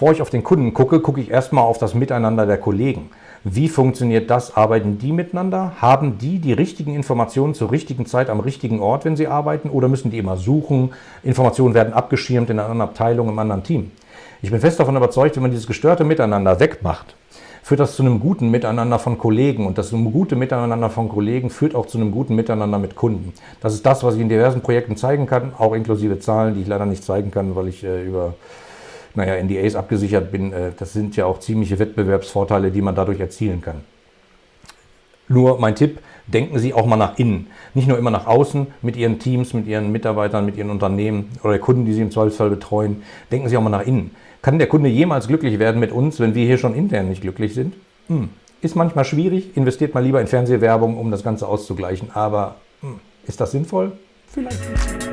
Bevor ich auf den Kunden gucke, gucke ich erstmal auf das Miteinander der Kollegen. Wie funktioniert das? Arbeiten die miteinander? Haben die die richtigen Informationen zur richtigen Zeit am richtigen Ort, wenn sie arbeiten? Oder müssen die immer suchen? Informationen werden abgeschirmt in einer anderen Abteilung, im anderen Team. Ich bin fest davon überzeugt, wenn man dieses gestörte Miteinander wegmacht, führt das zu einem guten Miteinander von Kollegen. Und das gute Miteinander von Kollegen führt auch zu einem guten Miteinander mit Kunden. Das ist das, was ich in diversen Projekten zeigen kann, auch inklusive Zahlen, die ich leider nicht zeigen kann, weil ich äh, über naja, NDAs abgesichert bin, äh, das sind ja auch ziemliche Wettbewerbsvorteile, die man dadurch erzielen kann. Nur mein Tipp, denken Sie auch mal nach innen. Nicht nur immer nach außen mit Ihren Teams, mit Ihren Mitarbeitern, mit Ihren Unternehmen oder Kunden, die Sie im Zweifelsfall betreuen. Denken Sie auch mal nach innen. Kann der Kunde jemals glücklich werden mit uns, wenn wir hier schon intern nicht glücklich sind? Hm. Ist manchmal schwierig, investiert mal lieber in Fernsehwerbung, um das Ganze auszugleichen. Aber hm, ist das sinnvoll? Vielleicht nicht.